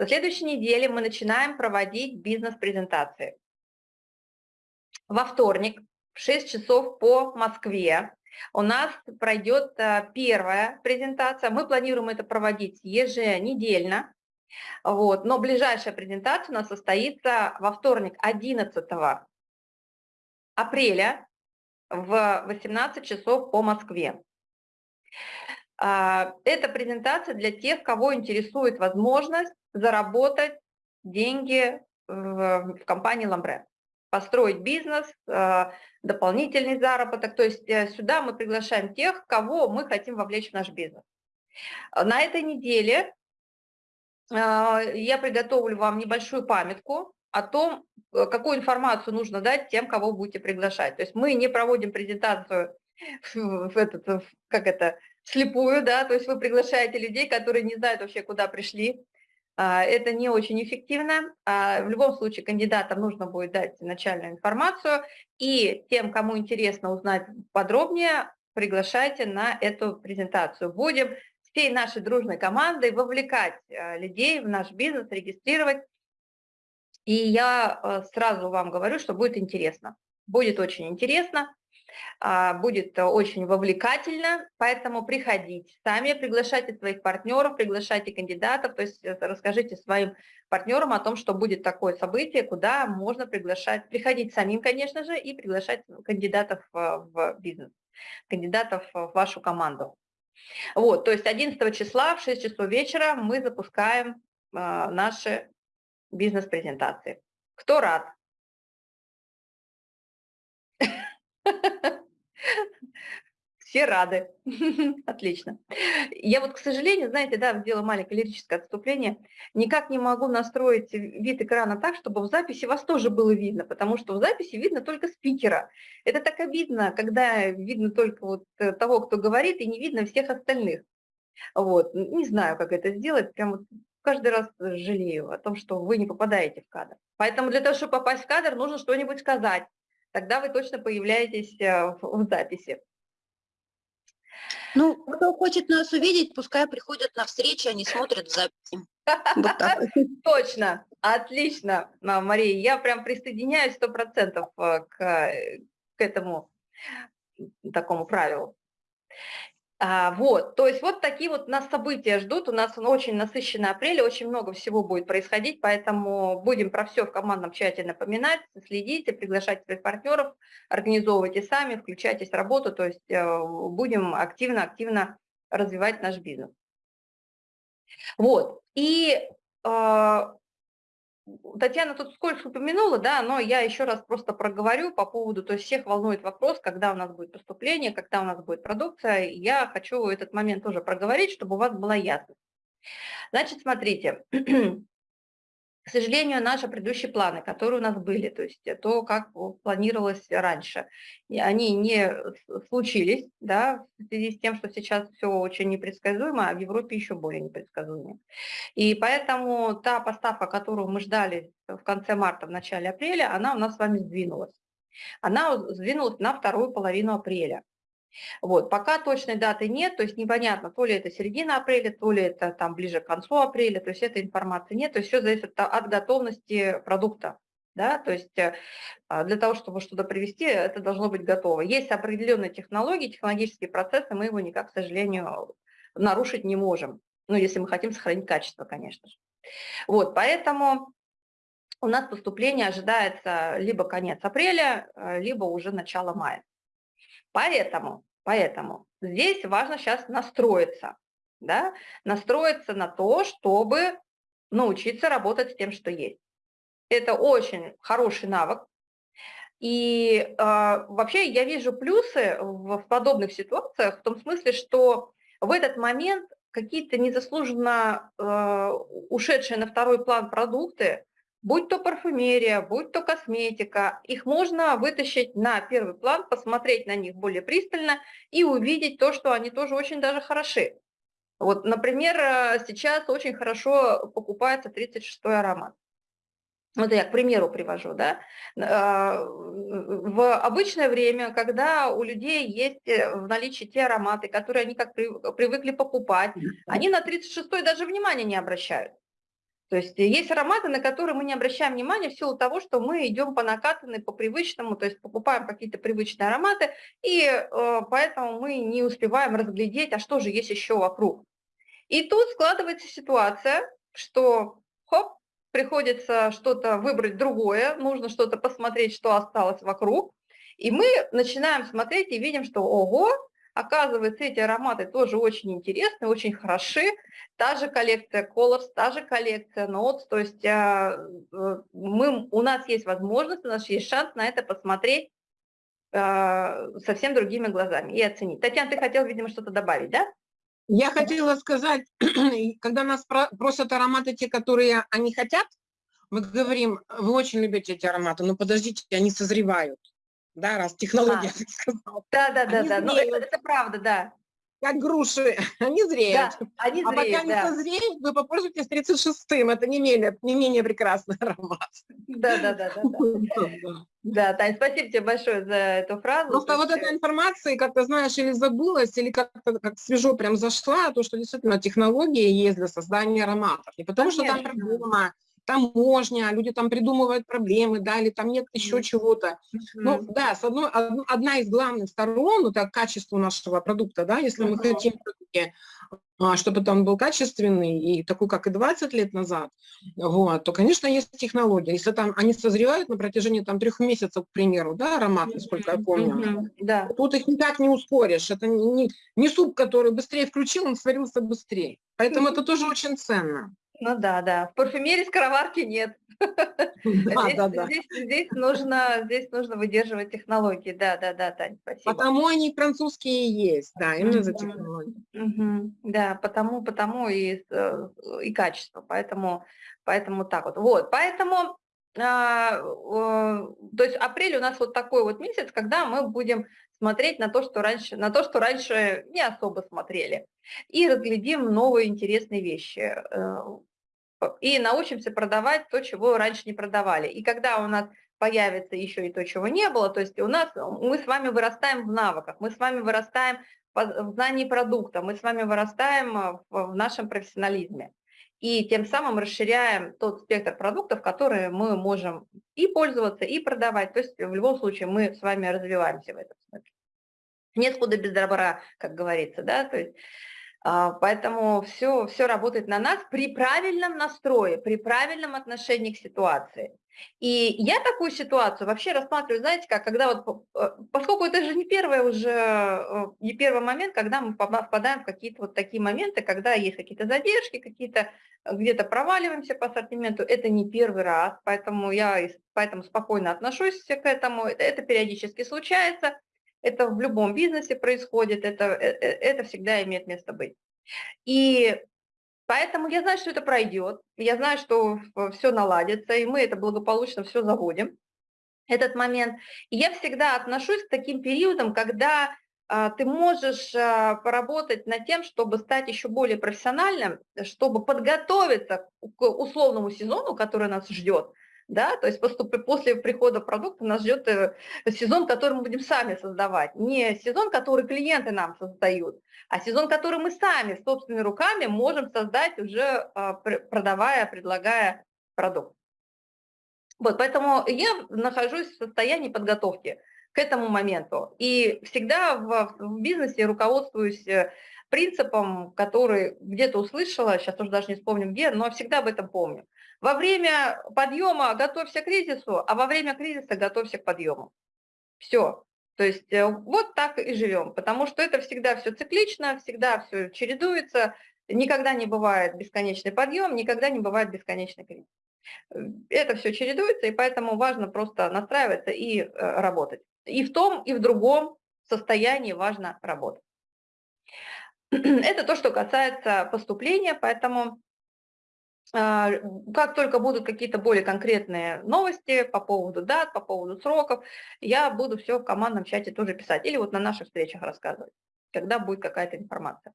Со следующей недели мы начинаем проводить бизнес-презентации. Во вторник в 6 часов по Москве у нас пройдет э, первая презентация. Мы планируем это проводить еженедельно. Вот. Но ближайшая презентация у нас состоится во вторник 11 апреля в 18 часов по Москве. А, это презентация для тех, кого интересует возможность заработать деньги в компании Ламбре, построить бизнес, а, дополнительный заработок. То есть э, сюда мы приглашаем тех, кого мы хотим вовлечь в наш бизнес. На этой неделе а, я приготовлю вам небольшую памятку о том, э, какую информацию нужно дать тем, кого будете приглашать. То есть мы не проводим презентацию в этот, как это, слепую, да, то есть вы приглашаете людей, которые не знают вообще, куда пришли. А, это не очень эффективно. А, в любом случае кандидатам нужно будет дать начальную информацию, и тем, кому интересно узнать подробнее, приглашайте на эту презентацию. Будем всей нашей дружной командой вовлекать э, людей в наш бизнес, регистрировать. И я сразу вам говорю, что будет интересно. Будет очень интересно, а, будет очень вовлекательно, поэтому приходите сами, приглашайте своих партнеров, приглашайте кандидатов, то есть э, расскажите своим партнерам о том, что будет такое событие, куда можно приглашать, приходить самим, конечно же, и приглашать кандидатов в бизнес, кандидатов в вашу команду. Вот, то есть 11 числа в 6 часов вечера мы запускаем э, наши бизнес-презентации. Кто рад? Все рады. Отлично. Я вот, к сожалению, знаете, да, сделала маленькое лирическое отступление, никак не могу настроить вид экрана так, чтобы в записи вас тоже было видно, потому что в записи видно только спикера. Это так обидно, когда видно только вот э, того, кто говорит, и не видно всех остальных. Вот. Не знаю, как это сделать, прям вот каждый раз жалею о том, что вы не попадаете в кадр. Поэтому для того, чтобы попасть в кадр, нужно что-нибудь сказать. Тогда вы точно появляетесь э, в записи. Ну, кто хочет нас увидеть, пускай приходят на встречи, они смотрят в записи. Точно, отлично, Мария. Я прям присоединяюсь сто процентов э, к, к этому такому правилу. А, вот, то есть вот такие вот нас события ждут, у нас очень насыщенный апрель, очень много всего будет происходить, поэтому будем про все в командном чате напоминать, следите, приглашайте своих партнеров, организовывайте сами, включайтесь в работу, то есть э, будем активно-активно развивать наш бизнес. Вот, и а, Татьяна тут сколько упомянула, да, но я еще раз просто проговорю по поводу, то есть всех волнует вопрос, когда у нас будет поступление, когда у нас будет продукция. Я хочу этот момент тоже проговорить, чтобы у вас была ясность. Значит, смотрите, к сожалению, наши предыдущие планы, которые у нас были, то есть то, как планировалось раньше, они не случились, да, в связи с тем, что сейчас все очень непредсказуемо, а в Европе еще более непредсказуемо. И поэтому та поставка, которую мы ждали в конце марта, в начале апреля, она у нас с вами сдвинулась. Она сдвинулась на вторую половину апреля. Вот, пока точной даты нет, то есть непонятно, то ли это середина апреля, то ли это там ближе к концу апреля, то есть этой информации нет, то есть все зависит от готовности продукта. Да, то есть э, а, для того, чтобы что-то привести, это должно быть готово. Есть определенные технологии, технологические процессы, мы его никак, к сожалению, нарушить не можем. Ну, если мы хотим сохранить качество, конечно же. Вот, поэтому у нас поступление ожидается либо конец апреля, э, либо уже начало мая. Поэтому, поэтому здесь важно сейчас настроиться, да, настроиться на то, чтобы научиться работать с тем, что есть. Это очень хороший навык. И э, вообще я вижу плюсы в, в подобных ситуациях в том смысле, что в этот момент какие-то незаслуженно э, ушедшие на второй план продукты будь то парфюмерия, будь то косметика, их можно вытащить на первый план, посмотреть на них более пристально и увидеть то, что они тоже очень даже хороши. Вот, например, э, сейчас очень хорошо покупается 36-й аромат. Вот я к примеру привожу, да. Э, в обычное время, когда у людей есть э, в наличии те ароматы, которые они как привыкли покупать, они на 36-й даже внимания не обращают. То есть есть ароматы, на которые мы не обращаем внимания в силу того, что мы идем по накатанной, по привычному, то есть покупаем какие-то привычные ароматы, и э, поэтому мы не успеваем разглядеть, а что же есть еще вокруг. И тут складывается ситуация, что хоп, приходится что-то выбрать другое, нужно что-то посмотреть, что осталось вокруг, и мы начинаем смотреть и видим, что ого, Оказывается, эти ароматы тоже очень интересны, очень хороши. Та же коллекция Colors, та же коллекция Notes. То есть а, э, мы, у нас есть возможность, у нас есть шанс на это посмотреть а, совсем другими глазами и оценить. Татьяна, ты хотела, видимо, что-то добавить, да? Я хотела сказать, когда нас просят ароматы те, которые они хотят, мы говорим, вы очень любите эти ароматы, но подождите, они созревают да, раз технология а. сказала. Да, да, да, да, ну это, это правда, да. Как груши, они зреют. Да, они а зреют, пока да. не созреют, вы попользуетесь 36-м, это не менее, не менее прекрасный аромат. Да, да, да, да. Да, да Тань, спасибо тебе большое за эту фразу. Просто вот эта информация, как ты знаешь, или забылась, или как-то как свежо прям зашла, то, что действительно технология есть для создания ароматов. Не потому Конечно. что там проблема, таможня, люди там придумывают проблемы, да, или там нет еще чего-то. Mm -hmm. Ну, да, с одной, одна из главных сторон, это качество нашего продукта, да, если mm -hmm. мы хотим, а, чтобы он был качественный и такой, как и 20 лет назад, вот, то, конечно, есть технология. Если там они созревают на протяжении там трех месяцев, к примеру, да, аромат, насколько я помню, mm -hmm. да. тут их никак не ускоришь. Это не, не суп, который быстрее включил, он сварился быстрее. Поэтому mm -hmm. это тоже очень ценно. Ну да, да. В парфюмерии скороварки нет. Да, здесь, да, да. Здесь, здесь, нужно, здесь нужно выдерживать технологии. Да, да, да, Таня, спасибо. Потому они французские есть, да, именно за технологии. Угу. Да, потому, потому и, э, и качество. Поэтому, поэтому так вот. Вот, поэтому а, то есть апрель у нас вот такой вот месяц, когда мы будем смотреть на то, что раньше, на то, что раньше не особо смотрели, и разглядим новые интересные вещи. И научимся продавать то, чего раньше не продавали. И когда у нас появится еще и то, чего не было, то есть у нас, мы с вами вырастаем в навыках, мы с вами вырастаем в знании продукта, мы с вами вырастаем э, в нашем профессионализме. И тем самым расширяем тот спектр продуктов, которые мы можем и пользоваться, и продавать. То есть в любом случае мы с вами развиваемся в этом смысле. Нет худа без добра, как говорится, да, то есть поэтому все, все работает на нас при правильном настрое, при правильном отношении к ситуации. И я такую ситуацию вообще рассматриваю, знаете, как когда вот, э, поскольку это же не первый уже, э, не первый момент, когда мы попадаем в какие-то вот такие моменты, когда есть какие-то задержки, какие-то э, где-то проваливаемся по ассортименту, это не первый раз, поэтому я поэтому спокойно отношусь к этому, это, это периодически случается, это в любом бизнесе происходит, это, э, э, это всегда имеет место быть. И поэтому я знаю, что это пройдет, я знаю, что все наладится, и мы это благополучно все заводим, этот момент. И я всегда отношусь к таким периодам, когда а, ты можешь а, поработать над тем, чтобы стать еще более профессиональным, чтобы подготовиться к условному сезону, который нас ждет, да, то есть после прихода продукта нас ждет э, сезон, который мы будем сами создавать, не сезон, который клиенты нам создают, а сезон, который мы сами собственными руками можем создать уже а, продавая, предлагая продукт. Вот, поэтому я нахожусь в состоянии подготовки к этому моменту. И всегда в, в бизнесе руководствуюсь э, принципом, который где-то услышала, сейчас уже даже не вспомню где, но всегда об этом помню. Во время подъема готовься к кризису, а во время кризиса готовься к подъему. Все. То есть э, вот так и живем, потому что это всегда все циклично, всегда все чередуется, никогда не бывает бесконечный подъем, никогда не бывает бесконечный кризис. Это все чередуется, и поэтому важно просто настраиваться и э, работать. И в том, и в другом состоянии важно работать. Это то, что касается поступления, поэтому как только будут какие-то более конкретные новости по поводу дат, по поводу сроков, я буду все в командном чате тоже писать. Или вот на наших встречах рассказывать, когда будет какая-то информация.